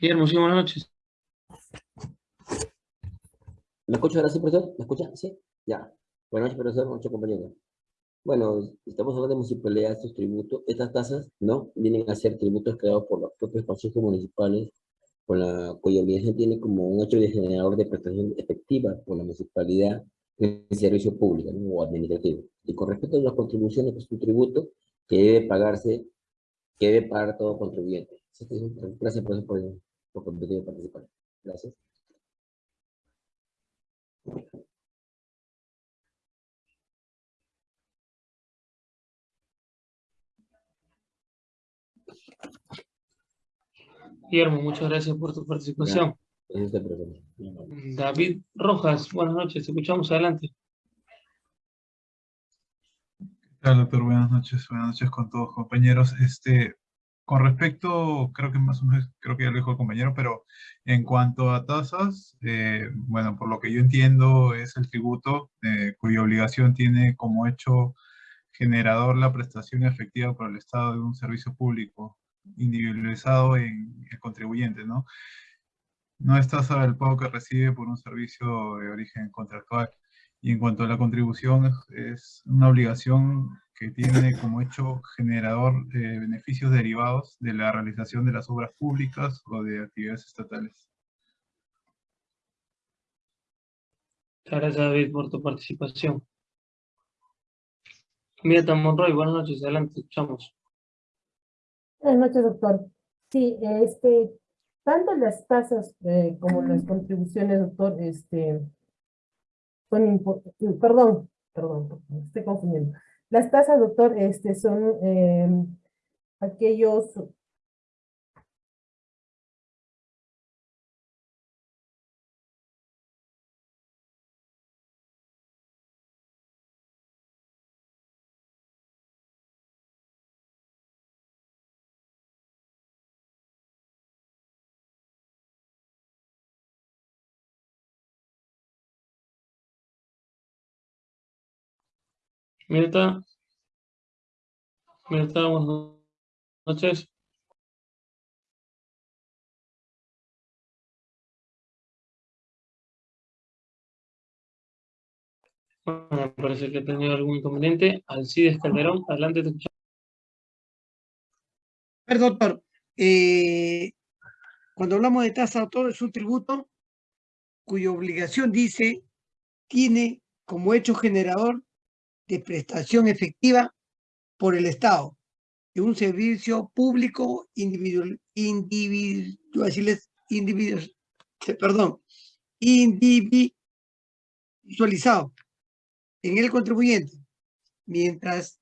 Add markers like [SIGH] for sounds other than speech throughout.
Guillermo, buenas noches. ¿Me escucha ahora sí, profesor? ¿Me escucha? ¿Sí? Ya. Buenas noches, profesor. Buenas noches, compañeros. Bueno, estamos hablando de municipalidad, estos tributos. Estas tasas, ¿no? Vienen a ser tributos creados por los propios consejos municipales, con la, cuya obligación tiene como un hecho de generador de prestación efectiva por la municipalidad en servicio público o administrativo. Y con respecto a las contribuciones, pues es un tributo que debe pagarse, que debe pagar todo contribuyente. Gracias, profesor, por, por permitirme participar. Gracias. Guillermo, muchas gracias por tu participación. Gracias. David Rojas, buenas noches, escuchamos adelante. ¿Qué tal, doctor? Buenas noches, buenas noches con todos, compañeros. Este, con respecto, creo que más o menos, creo que ya lo dijo el compañero, pero en cuanto a tasas, eh, bueno, por lo que yo entiendo es el tributo eh, cuya obligación tiene como hecho generador la prestación efectiva por el Estado de un servicio público individualizado en el contribuyente, ¿no? No es tasa del pago que recibe por un servicio de origen contractual. Y en cuanto a la contribución, es una obligación que tiene como hecho generador de beneficios derivados de la realización de las obras públicas o de actividades estatales. Muchas gracias, David, por tu participación. Mirta Monroy, buenas noches, adelante, escuchamos. Buenas noches, doctor. Sí, este, tanto las tasas eh, como las contribuciones, doctor, este, son importantes, perdón, perdón, me estoy confundiendo. Las tasas, doctor, este, son eh, aquellos Mirta. Mirta, buenas noches. Bueno, parece que he tenido algún inconveniente. Alcides Calderón, adelante, te. Perdón, doctor. Eh, cuando hablamos de tasa, doctor, es un tributo cuya obligación dice tiene como hecho generador de prestación efectiva por el Estado de un servicio público individual, individual, individual, perdón, individualizado en el contribuyente. Mientras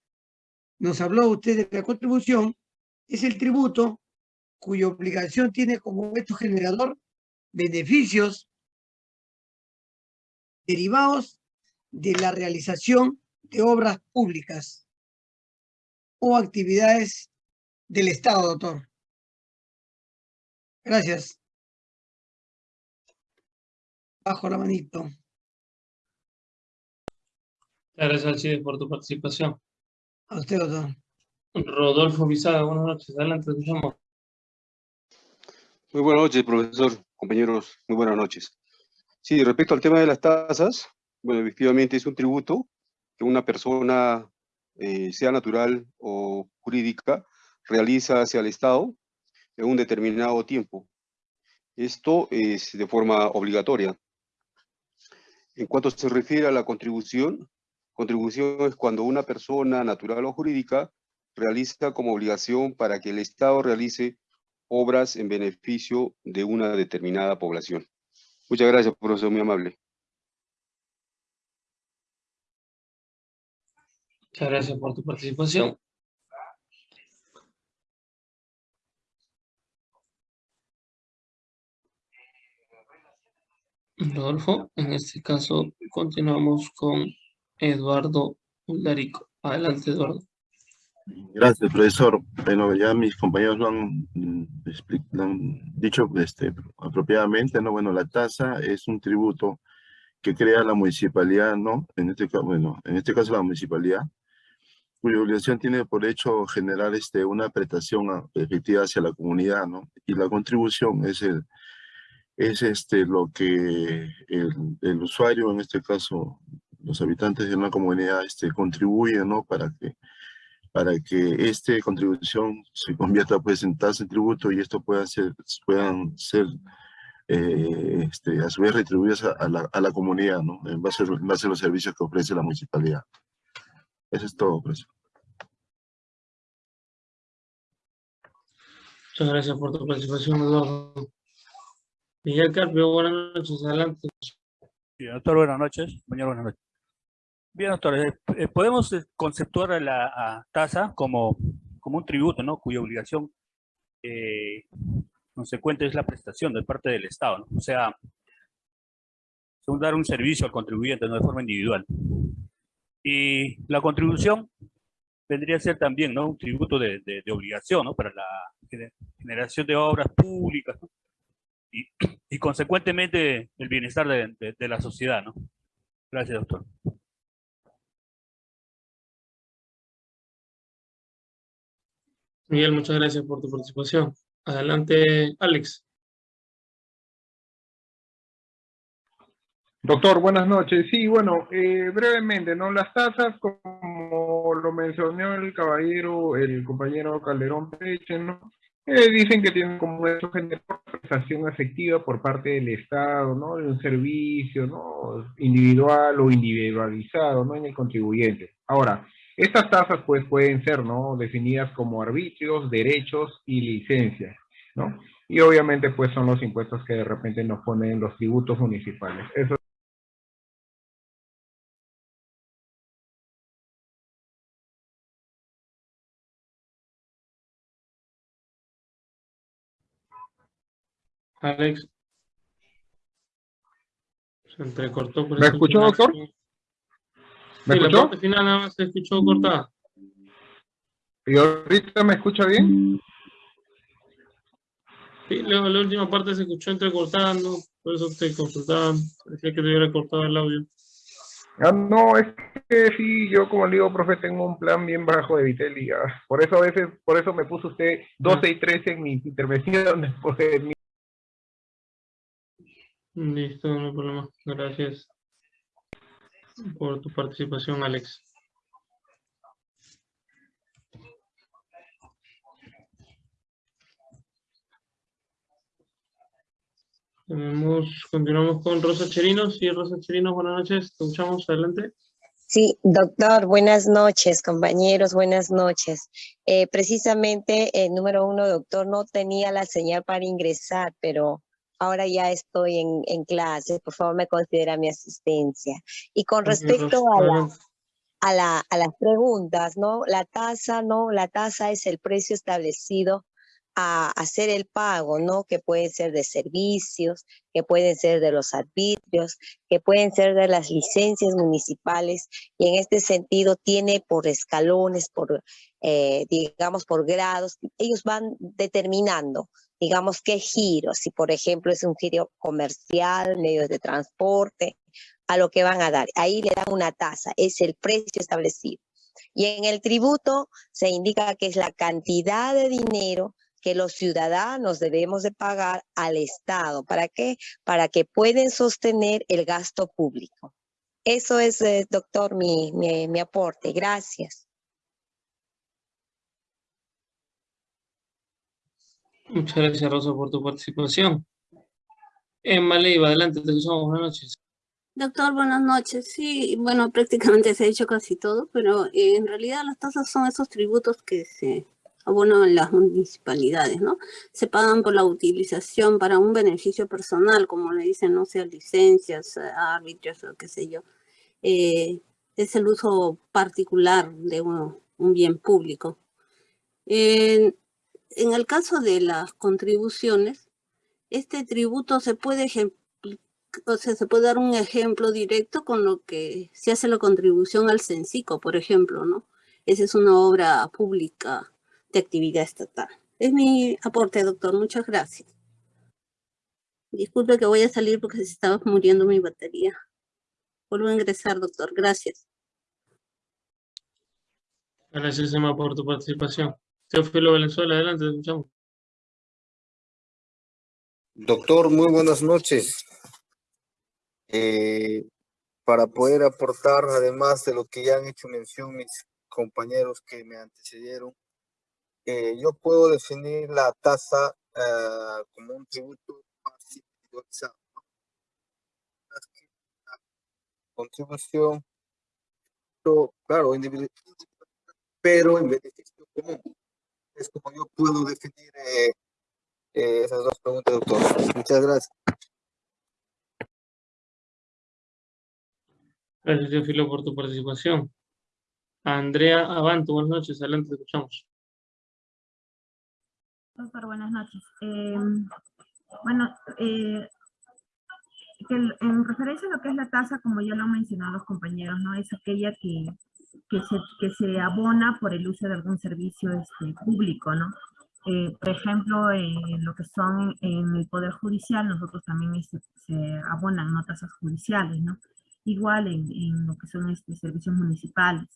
nos habló usted de la contribución, es el tributo cuya obligación tiene como hecho generador beneficios derivados de la realización de obras públicas o actividades del Estado, doctor. Gracias. Bajo la manito. Gracias, Alcides, por tu participación. A usted, doctor. Rodolfo Bisaga, buenas noches. Adelante, escuchamos. Muy buenas noches, profesor, compañeros, muy buenas noches. Sí, respecto al tema de las tasas, bueno, efectivamente es un tributo que una persona, eh, sea natural o jurídica, realiza hacia el Estado en un determinado tiempo. Esto es de forma obligatoria. En cuanto se refiere a la contribución, contribución es cuando una persona natural o jurídica realiza como obligación para que el Estado realice obras en beneficio de una determinada población. Muchas gracias, profesor, muy amable. Muchas gracias por tu participación. Rodolfo, en este caso continuamos con Eduardo Ularico. Adelante, Eduardo. Gracias, profesor. Bueno, ya mis compañeros lo han, mm, lo han dicho este, apropiadamente, ¿no? Bueno, la tasa es un tributo que crea la municipalidad, ¿no? En este caso, bueno, en este caso la municipalidad, cuya obligación tiene por hecho generar este, una prestación a- efectiva hacia la comunidad, ¿no? Y la contribución es, el, es este, lo que el, el usuario, en este caso los habitantes de una comunidad, este, contribuyen, ¿no? Para que, para que esta contribución se convierta pues, en tasa de tributo y esto pueda ser, puedan ser eh, este, a su vez retribuidas a, a la, a la comunidad, ¿no? En base, en base a los servicios que ofrece la municipalidad. Eso es todo, profesor. Muchas gracias por tu participación, Eduardo. Miguel Carpio, buenas noches, adelante. Bien, doctor, buenas noches. Compañero, buenas noches. Bien, doctor, eh, eh, podemos conceptuar a la a tasa como, como un tributo, ¿no? Cuya obligación eh, consecuente es la prestación de parte del Estado. O sea, según dar un servicio al contribuyente, ¿no? De forma individual. Y la contribución vendría a ser también, ¿no? Un tributo de, obligación, ¿no? Para la gener- generación de obras públicas, ¿no? Y, consecuentemente el bienestar de, de- de la sociedad, ¿no? Gracias, doctor. Miguel, muchas gracias por tu participación. Adelante, Alex. Doctor, buenas noches. Sí, bueno, eh, brevemente, ¿no? Las tasas, como lo mencionó el caballero, el compañero Calderón Peche, ¿no? Eh, dicen que tienen como eso generar prestación por parte del Estado, ¿no? De un servicio, ¿no? Individual o individualizado, ¿no? En el contribuyente. Ahora, estas tasas, pues, pueden ser, ¿no? Definidas como arbitrios, derechos y licencias, ¿no? Y obviamente, pues, son los impuestos que de repente nos ponen los tributos municipales. Eso Alex. Se entrecortó por ¿Me escuchó, doctor? Sí, ¿Me la escuchó? parte final nada más se escuchó cortada. ¿Y ahorita me escucha bien? Sí, luego la última parte se escuchó entrecortando, por eso te consultaba. Parecía que te hubiera cortado el audio. Ah, no, es que sí, yo como le digo, profe, tengo un plan bien bajo de Vitel y ah, por eso a veces, por eso me puso usted 12 y 13 en mis intervenciones, [LAUGHS] porque Listo, no hay problema. Gracias por tu participación, Alex. Continuamos con Rosa Cherinos. Sí, Rosa Cherinos, buenas noches. Te escuchamos, adelante. Sí, doctor, buenas noches, compañeros, buenas noches. Eh, precisamente, el número uno, doctor, no tenía la señal para ingresar, pero ahora ya estoy en, en clase. Por favor, me considera mi asistencia. Y con respecto a la, a la, a las preguntas, ¿no? La tasa, ¿no? La tasa es el precio establecido a hacer el pago, ¿no? Que puede ser de servicios, que pueden ser de los arbitrios, que pueden ser de las licencias municipales, y en este sentido tiene por escalones, por, eh, digamos, por grados, ellos van determinando, digamos, qué giro, si por ejemplo es un giro comercial, medios de transporte, a lo que van a dar. Ahí le dan una tasa, es el precio establecido. Y en el tributo se indica que es la cantidad de dinero que los ciudadanos debemos de pagar al Estado. ¿Para qué? Para que pueden sostener el gasto público. Eso es, eh, doctor, mi, mi, mi aporte. Gracias. Muchas gracias, Rosa, por tu participación. Emma Leiva, adelante, te escuchamos. Buenas noches. Doctor, buenas noches. Sí, bueno, prácticamente se ha dicho casi todo, pero eh, en realidad las tasas son esos tributos que se abonan las municipalidades, ¿no? Se pagan por la utilización para un beneficio personal, como le dicen, no sé, licencias, eh, árbitros o qué sé yo. Eh, es el uso particular de un, un bien público. En el caso de las contribuciones, este tributo se puede o sea, se puede dar un ejemplo directo con lo que se hace la contribución al CENCICO, por ejemplo, ¿no? Esa es una obra pública de actividad estatal. Es mi aporte, doctor. Muchas gracias. Disculpe que voy a salir porque se estaba muriendo mi batería. Vuelvo a ingresar, doctor. Gracias. Gracias, Emma, por tu participación. Teófilo Valenzuela, adelante, te escuchamos. Doctor, muy buenas noches. Eh, para poder aportar, además de lo que ya han hecho mención mis compañeros que me antecedieron, eh, yo puedo definir la tasa ah, como un tributo más individualizado. La Contribución, claro, individual, pero en beneficio común. Es como yo puedo definir eh, eh, esas dos preguntas, doctor. Muchas gracias. Gracias, Teófilo, por tu participación. Andrea Abanto, buenas noches, adelante, te escuchamos. Doctor, buenas noches. Eh, bueno, eh, que en referencia a lo que es la tasa, como ya lo han mencionado los compañeros, ¿no? Es aquella que, que, se, que se abona por el uso de algún servicio este, público, ¿no? Eh, por ejemplo, en lo que son en el Poder Judicial, nosotros también este, se abonan ¿no? tasas judiciales, ¿no? Igual en, en lo que son este, servicios municipales.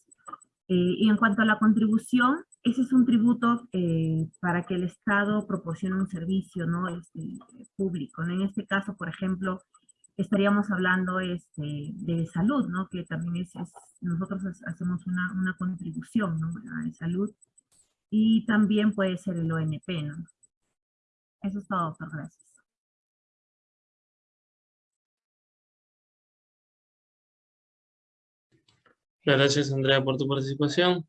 Eh, y en cuanto a la contribución, ese es un tributo eh, para que el Estado proporcione un servicio ¿no? este, público. ¿no? En este caso, por ejemplo, estaríamos hablando este, de salud, ¿no? que también es, es- nosotros ha- hacemos una, una contribución ¿no? a salud, y también puede ser el ONP. ¿no? Eso es todo, doctor. Gracias. Gracias, Andrea, por tu participación.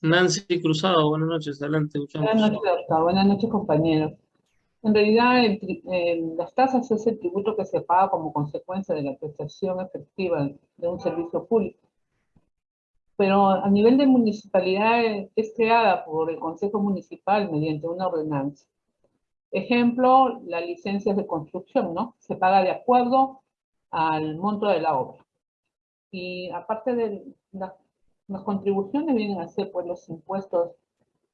Nancy Cruzado, buenas noches, adelante, te escuchamos. Buenas noches, doctor. Buenas noches, compañeros. En realidad, el eh, las tasas es el tributo que se paga como consecuencia de la prestación efectiva de un servicio público. Pero a nivel de municipalidad es creada por el Consejo Municipal mediante una ordenanza. Ejemplo, las licencias de construcción, ¿no? Se paga de acuerdo al monto de la obra. Y aparte de la- las contribuciones vienen a ser pues los impuestos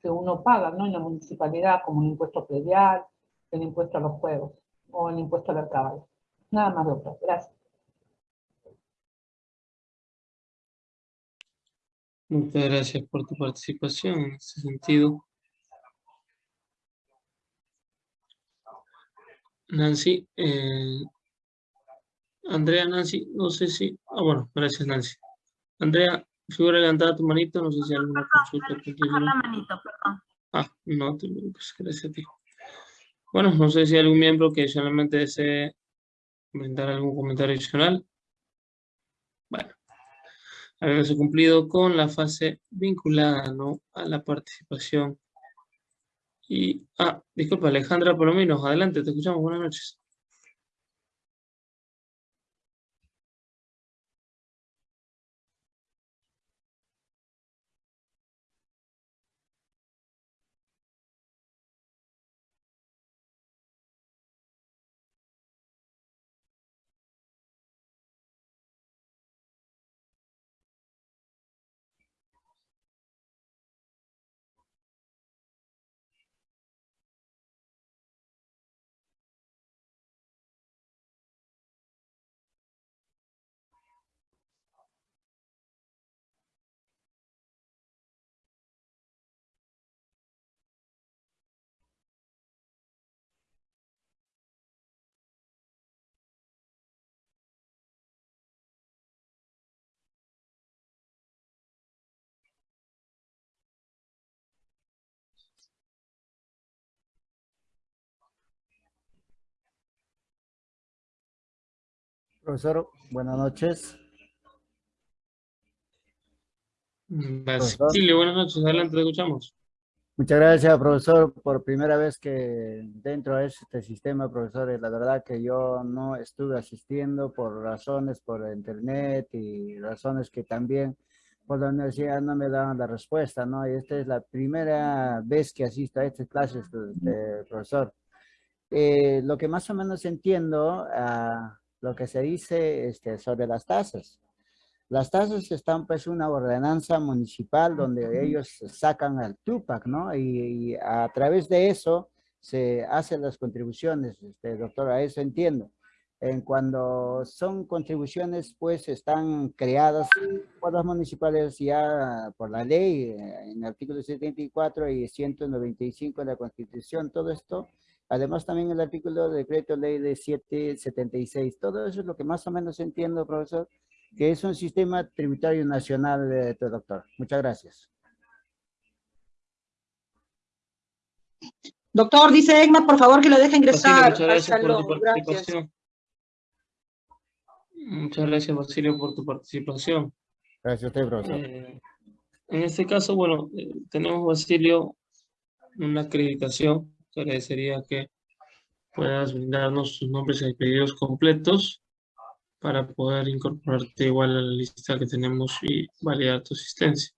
que uno paga, ¿no? En la municipalidad, como el impuesto predial, el impuesto a los juegos o el impuesto al caballo. Nada más, doctor. Gracias. Muchas gracias por tu participación en ese sentido. Nancy, eh, Andrea, Nancy, no sé si, ah, bueno, gracias Nancy. Andrea, figura levantada tu manito, no sé si hay alguna consulta. la manito, perdón. Ah, no te preocupes, gracias a ti. Bueno, no sé si hay algún miembro que solamente desee comentar algún comentario adicional. Bueno, haberse cumplido con la fase vinculada, ¿no? A la participación. Y, ah, disculpa, Alejandra Palomino, adelante, te escuchamos, buenas noches. Profesor, buenas noches. Basilio, buenas noches, adelante, te escuchamos. Muchas gracias, profesor, por primera vez que dentro de este sistema, profesor, la verdad que yo no estuve asistiendo por razones por internet y razones que también por la universidad no me daban la respuesta, ¿no? Y esta es la primera vez que asisto a estas clases, de, de profesor. Eh, lo que más o menos entiendo, ah, lo que se dice este, sobre las tasas. Las tasas están pues una ordenanza municipal donde ellos sacan al Tupac, ¿no? Y, y a través de eso se hacen las contribuciones, este, doctor, a eso entiendo. en cuando son contribuciones, pues están creadas por las municipales ya por la ley, eh, en el artículo 74 y 195 de la Constitución, todo esto. Además también el artículo de decreto ley de 776. Todo eso es lo que más o menos entiendo, profesor, que es un sistema tributario nacional, de doctor. Muchas gracias. Doctor, dice Egma, por favor que lo deje ingresar. Basilio, muchas gracias por tu salón. Gracias. participación. Muchas gracias, Basilio, por tu participación. Gracias a usted, profesor. Eh, en este caso, bueno, eh, tenemos, Basilio, una acreditación. Te agradecería que puedas brindarnos tus nombres y apellidos completos para poder incorporarte igual a la lista que tenemos y validar tu asistencia.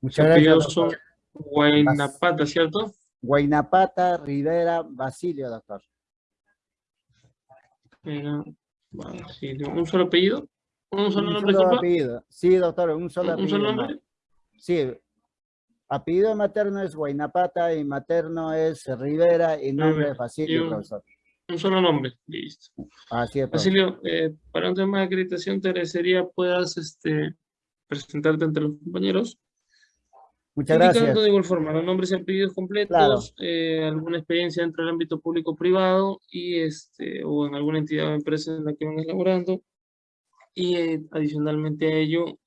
Muchas gracias, son doctor. Guaynapata, ¿cierto? Guaynapata, Rivera, Basilio, doctor. Era Basilio. ¿Un solo apellido? ¿Un solo Un nombre, solo apellido. Sí, doctor, un solo ¿Un- un apellido. solo nombre? Sí. Apellido materno es Guaynapata y materno es Rivera y nombre es Basilio, un- profesor. Un solo nombre, listo. Así es. Basilio, eh, para un tema de acreditación te agradecería puedas este, presentarte ante los compañeros. Muchas indicando gracias. de igual forma los nombres y apellidos completos, eh, alguna experiencia dentro del ámbito público o privado y este, o en alguna entidad o empresa en la que vengas laborando. Y eh, adicionalmente a ello,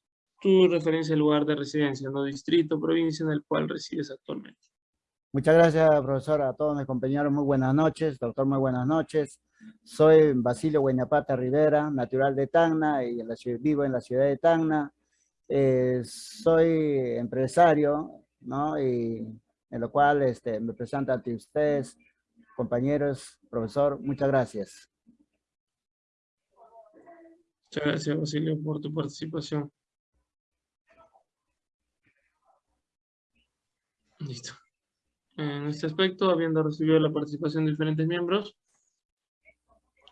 tu referencia al lugar de residencia, no distrito, provincia en el cual resides actualmente. Muchas gracias, profesor, a todos mis compañeros. Muy buenas noches. Doctor, muy buenas noches. Soy Basilio Guaynapata Rivera, natural de Tacna y en la ciudad, vivo en la ciudad de Tacna. Eh, soy empresario, ¿no? Y en lo cual este, me presento ante ustedes, compañeros, profesor. Muchas gracias. Muchas gracias, Basilio, por tu participación. Listo. En este aspecto, habiendo recibido la participación de diferentes miembros,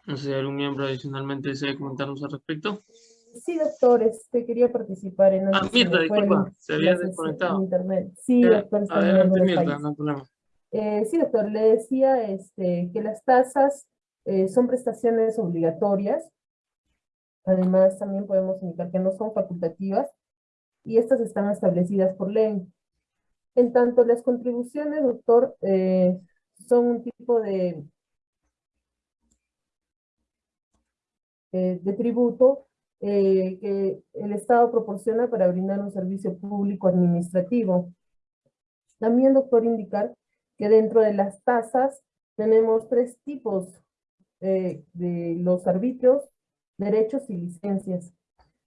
no sé si algún miembro adicionalmente desea comentarnos al respecto. Sí, doctor, este, quería participar en... Ah, Mirta, disculpa, se había desconectado. Internet. Sí, Ya, doctor, Adelante, Mirta, no hay problema. Eh, sí, doctor, le decía este, que las tasas eh, son prestaciones obligatorias. Además, también podemos indicar que no son facultativas y estas están establecidas por ley. En tanto, las contribuciones, doctor, eh, son un tipo de, eh, de tributo eh, que el Estado proporciona para brindar un servicio público administrativo. También, doctor, indicar que dentro de las tasas tenemos tres tipos de los arbitrios, derechos y licencias.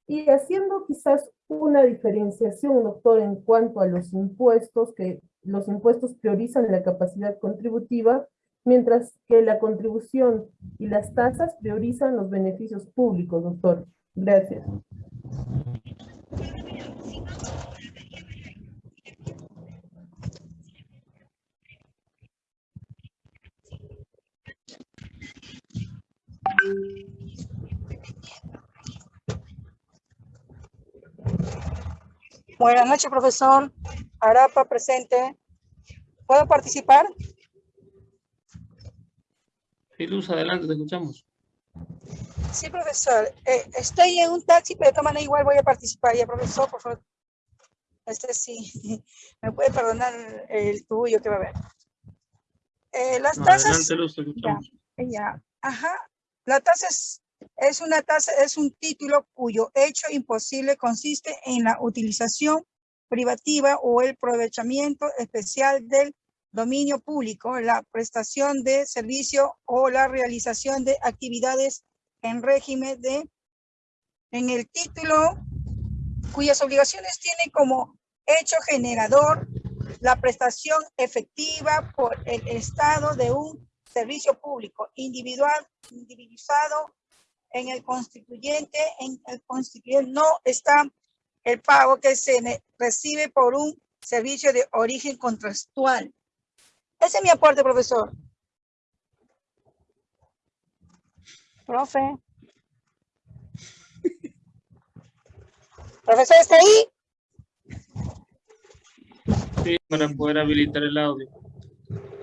Y haciendo quizás una diferenciación, doctor, en cuanto a los impuestos, que los impuestos priorizan la capacidad contributiva, mientras que la contribución y las tasas priorizan los beneficios públicos, doctor. Gracias. Buenas noches, profesor. Arapa, presente. ¿Puedo participar? Sí, Luz, adelante, te escuchamos. Sí, profesor. Eh, estoy en un taxi, pero de todas maneras igual voy a participar. Ya, profesor, por favor. Este sí. [LAUGHS] Me puede perdonar el tuyo que va a haber. Eh, las No, tasas. adelante, Luz, te Ya, escuchamos. ya. Ajá. La tasa es, es una tasa, es un título cuyo hecho imposible consiste en la utilización privativa o el aprovechamiento especial del dominio público, la prestación de servicio o la realización de actividades en régimen de, en el título cuyas obligaciones tienen como hecho generador la prestación efectiva por el Estado de un servicio público individual, individualizado en el constituyente, en el constituyente no está el pago que se recibe por un servicio de origen contractual. Ese es mi aporte, profesor. Profe. Profesor, ¿está ahí? Sí, para poder habilitar el audio.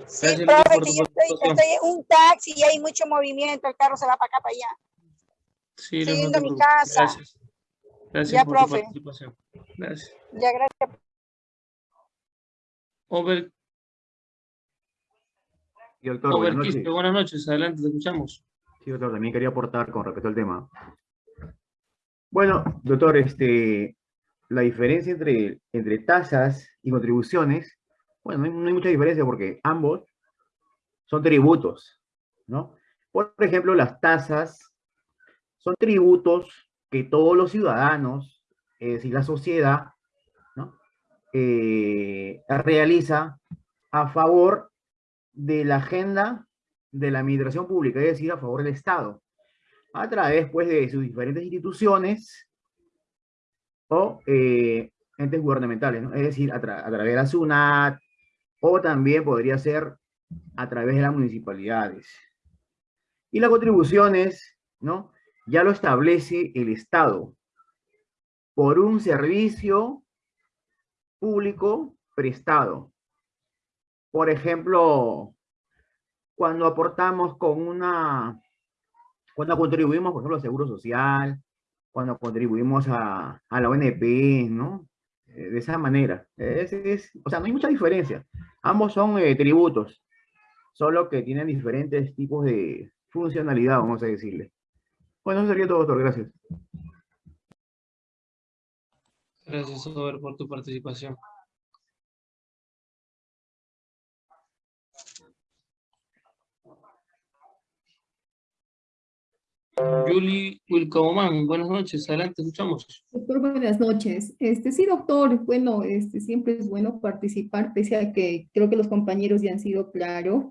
Sí, Gracias, profe, que yo estoy, estoy en un taxi y hay mucho movimiento, el carro se va para acá, para allá. Sí, a mi casa. Gracias. Gracias Ya, por tu profe. participación. Gracias. Ya, gracias. Over, Sí, doctor, buenas Overquiste, noches. buenas noches. Adelante, te escuchamos. Sí, doctor, también quería aportar con respecto al tema. Bueno, doctor, este, la diferencia entre, entre tasas y contribuciones, bueno, no hay, no hay mucha diferencia porque ambos son tributos, ¿no? Por ejemplo, las tasas son tributos que todos los ciudadanos, es decir, la sociedad, ¿no? Eh, realiza a favor de la agenda de la administración pública, es decir, a favor del Estado, a través pues, de sus diferentes instituciones o eh, entes gubernamentales, ¿no? es decir, a, a través de la SUNAT, o también podría ser a través de las municipalidades. Y las contribuciones, ¿no? Ya lo establece el Estado por un servicio público prestado. Por ejemplo, cuando aportamos con una, cuando contribuimos, por ejemplo, al Seguro Social, cuando contribuimos a, la ONP, ¿no? Eh, de esa manera. O sea, no hay mucha diferencia. Ambos son eh, tributos, solo que tienen diferentes tipos de funcionalidad, vamos a decirle. Bueno, eso sería todo, doctor. Gracias. Gracias, Over, por tu participación. Julie Wilcoman, buenas noches. Adelante, escuchamos. Doctor, buenas noches. Este, sí, doctor, bueno, este, siempre es bueno participar, pese a que creo que los compañeros ya han sido claros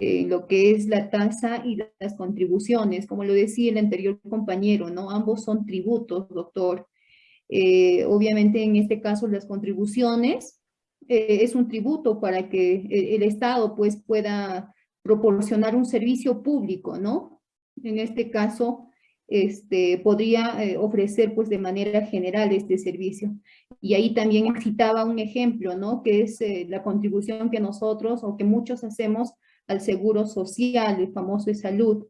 eh, lo que es la tasa y las contribuciones. Como lo decía el anterior compañero, ¿no? Ambos son tributos, doctor. Eh, obviamente, en este caso, las contribuciones eh, es un tributo para que el, el Estado, pues, pueda proporcionar un servicio público, ¿no? En este caso, este, podría eh, ofrecer pues de manera general este servicio. Y ahí también citaba un ejemplo, ¿no? Que es eh, la contribución que nosotros o que muchos hacemos al seguro social, el famoso de salud,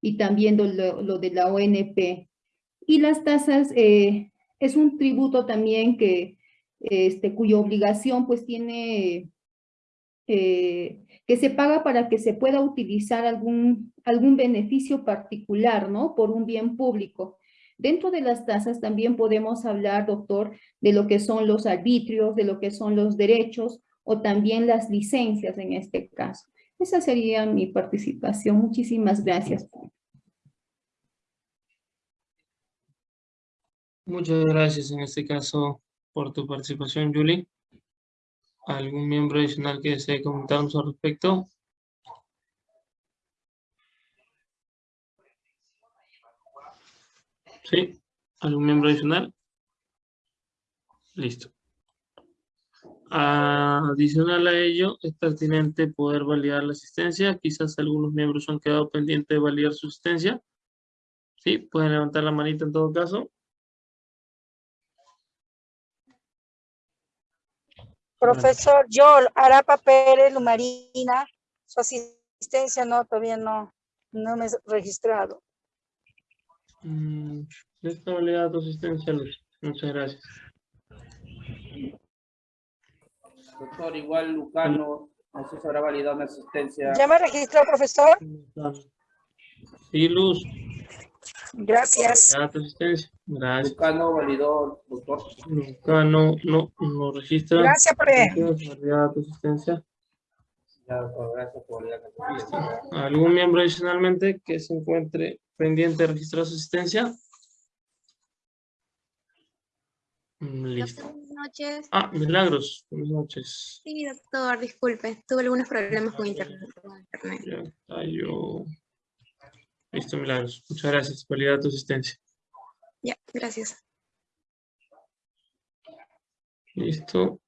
y también lo, de la ONP. Y las tasas eh, es un tributo también que, este, cuya obligación pues tiene eh, que se paga para que se pueda utilizar algún, algún beneficio particular, ¿no? Por un bien público. Dentro de las tasas también podemos hablar, doctor, de lo que son los arbitrios, de lo que son los derechos o también las licencias en este caso. Esa sería mi participación. Muchísimas gracias. Muchas gracias en este caso por tu participación, Julie. ¿Algún miembro adicional que desee comentarnos al respecto? ¿Sí? ¿Algún miembro adicional? Listo. Adicional a ello, es pertinente poder validar la asistencia. Quizás algunos miembros han quedado pendientes de validar su asistencia. Sí, pueden levantar la manita en todo caso. Profesor Joel Arapa Pérez Lumarina, su asistencia no, todavía no, no me he registrado. Mm, ya está validada tu asistencia, Luz. Muchas gracias. Doctor, igual Lucano, no sé si habrá validado mi asistencia. ¿Ya me registró, profesor? Sí, Luz. Gracias. Ya tu asistencia. Gracias. Lucano validó, doctor. Lucano, no, no registra. Gracias, profe. Gracias, validada tu asistencia. Ya, doctor, gracias por asistencia. ¿Algún miembro adicionalmente que se encuentre pendiente de registrar su asistencia? Mm, Listo. Buenas noches. Ah, Milagros. Buenas noches. Sí, doctor, disculpe. Tuve algunos problemas con internet. Ya está yo. Listo, Milagros. Muchas gracias. Validada tu asistencia. Ya, gracias. Listo.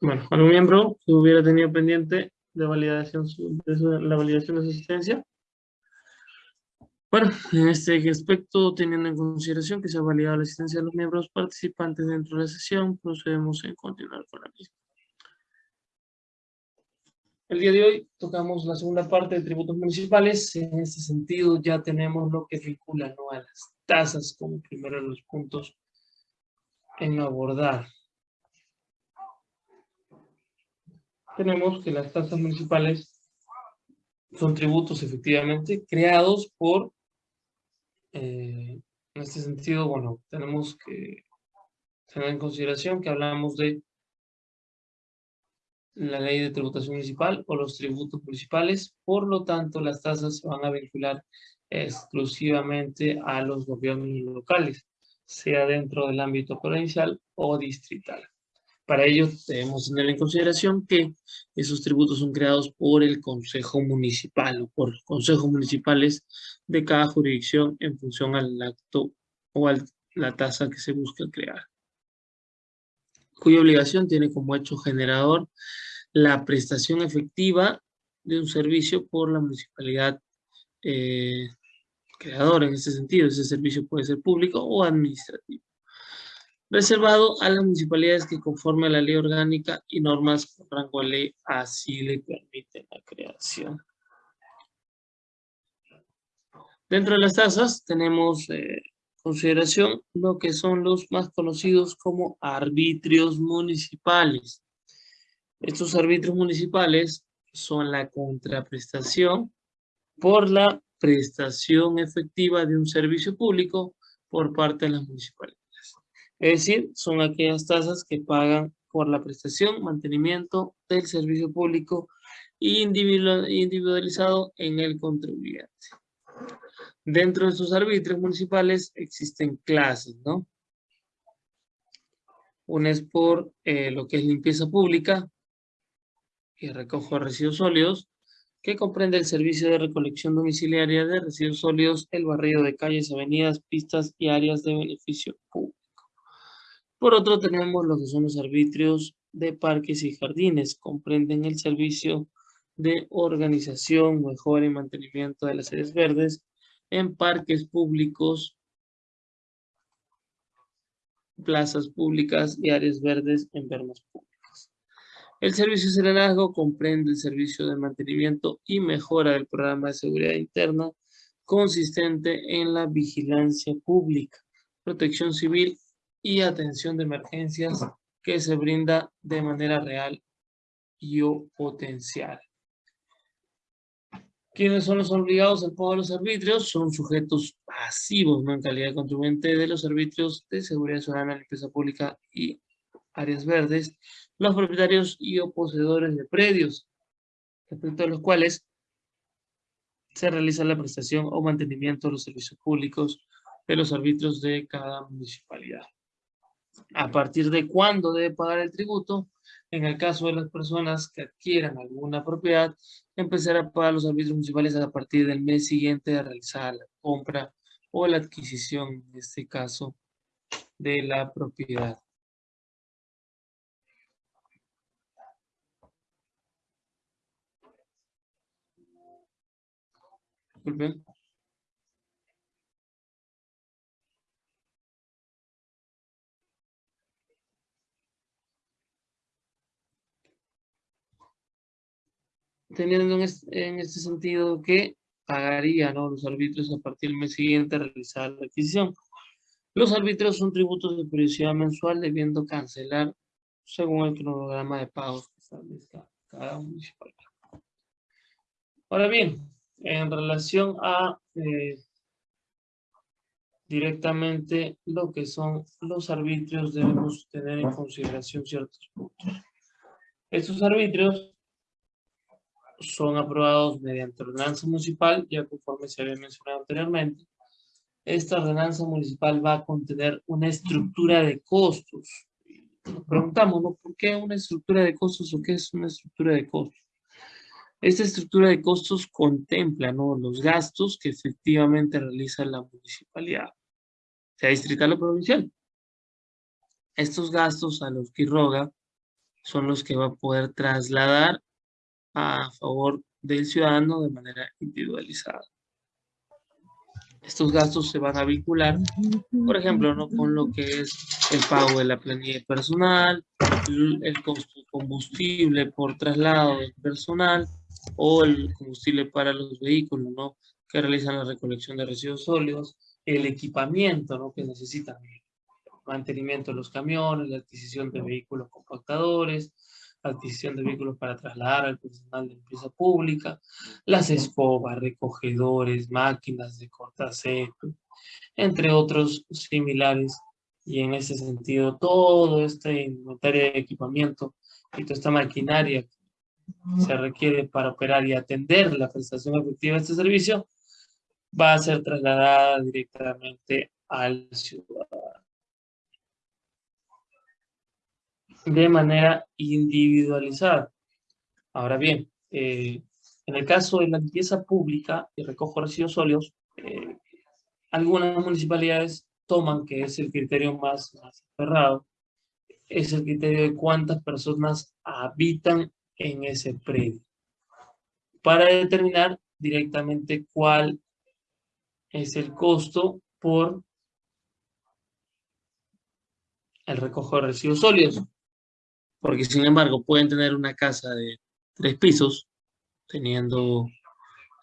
Bueno, ¿algún miembro que hubiera tenido pendiente de validación de su- la validación de su asistencia? Bueno, en este aspecto, teniendo en consideración que se ha validado la asistencia de los miembros participantes dentro de la sesión, procedemos en continuar con la misma. El día de hoy tocamos la segunda parte de tributos municipales. En este sentido ya tenemos lo que vincula ¿no? a las tasas como primero de los puntos en abordar. Tenemos que las tasas municipales son tributos efectivamente creados por, eh, en este sentido, bueno, tenemos que tener en consideración que hablamos de la ley de tributación municipal o los tributos municipales, por lo tanto las tasas se van a vincular exclusivamente a los gobiernos locales, sea dentro del ámbito provincial o distrital. Para ello debemos tener en consideración que esos tributos son creados por el Consejo Municipal o por consejos municipales de cada jurisdicción en función al acto o a la tasa que se busca crear cuya obligación tiene como hecho generador la prestación efectiva de un servicio por la municipalidad eh, creadora en ese sentido. Ese servicio puede ser público o administrativo. Reservado a las municipalidades que conforme a la ley orgánica y normas con rango de ley así le permiten la creación. Dentro de las tasas tenemos eh, consideración lo que son los más conocidos como arbitrios municipales. Estos arbitrios municipales son la contraprestación por la prestación efectiva de un servicio público por parte de las municipalidades. Es decir, son aquellas tasas que pagan por la prestación, mantenimiento del servicio público individualizado en el contribuyente. Dentro de estos arbitrios municipales existen clases, ¿no? Una es por eh, lo que es limpieza pública y recojo residuos sólidos, que comprende el servicio de recolección domiciliaria de residuos sólidos, el barrido de calles, avenidas, pistas y áreas de beneficio público. Por otro, tenemos lo que son los arbitrios de parques y jardines, comprenden el servicio de organización, mejora y mantenimiento de las áreas verdes, en parques públicos, plazas públicas y áreas verdes en vermas públicas. El servicio de serenazgo comprende el servicio de mantenimiento y mejora del programa de seguridad interna consistente en la vigilancia pública, protección civil y atención de emergencias que se brinda de manera real y o potencial. ¿Quiénes son los obligados al pago de los arbitrios? Son sujetos pasivos, ¿no? En calidad de contribuyente de los arbitrios de seguridad ciudadana, limpieza pública y áreas verdes, los propietarios y o poseedores de predios, respecto a los cuales se realiza la prestación o mantenimiento de los servicios públicos de los arbitrios de cada municipalidad. ¿A partir de cuándo debe pagar el tributo? En el caso de las personas que adquieran alguna propiedad, empezar a pagar los arbitrios municipales a partir del mes siguiente de realizar la compra o la adquisición, en este caso, de la propiedad. Disculpen. Teniendo en este, sentido que pagaría los arbitrios a partir del mes siguiente de realizar la adquisición. Los arbitrios son tributos de periodicidad mensual debiendo cancelar según el cronograma de pagos que establezca cada municipalidad. Ahora bien, en relación a eh, directamente lo que son los arbitrios, debemos tener en consideración ciertos puntos. Estos arbitrios son aprobados mediante ordenanza municipal, ya conforme se había mencionado anteriormente. Esta ordenanza municipal va a contener una estructura de costos. Nos preguntamos, ¿no? ¿Por qué una estructura de costos o qué es una estructura de costos? Esta estructura de costos contempla ¿no? los gastos que efectivamente realiza la municipalidad, sea distrital o provincial. Estos gastos a los que roga son los que va a poder trasladar a favor del ciudadano de manera individualizada. Estos gastos se van a vincular, por ejemplo, ¿no? con lo que es el pago de la planilla personal, el costo de combustible por traslado del personal o el combustible para los vehículos ¿no? que realizan la recolección de residuos sólidos, el equipamiento ¿no? que necesitan, mantenimiento de los camiones, la adquisición de vehículos compactadores, adquisición de vehículos para trasladar al personal de empresa pública, las escobas, recogedores, máquinas de cortacepo, entre otros similares. Y en ese sentido, todo este inventario de equipamiento y toda esta maquinaria que se requiere para operar y atender la prestación efectiva de este servicio, va a ser trasladada directamente al ciudadano. De manera individualizada. Ahora bien, eh, en el caso de la limpieza pública y recojo residuos sólidos, eh, algunas municipalidades toman, que es el criterio más, más cerrado, es el criterio de cuántas personas habitan en ese predio, para determinar directamente cuál es el costo por el recojo de residuos sólidos porque sin embargo pueden tener una casa de tres pisos, teniendo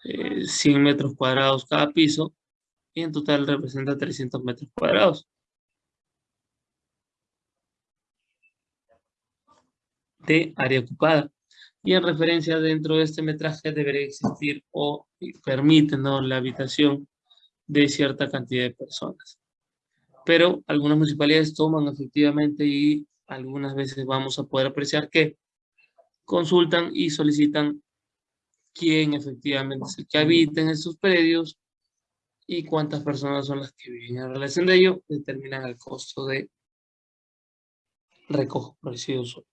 100 eh, metros cuadrados cada piso, y en total representa 300 metros cuadrados. de área ocupada. Y en referencia dentro de este metraje debería existir o permite la habitación de cierta cantidad de personas. Pero algunas municipalidades toman efectivamente y algunas veces vamos a poder apreciar que consultan y solicitan quién efectivamente es el que habita en esos predios y cuántas personas son las que viven en relación de ello, determinan el costo de recojo residuos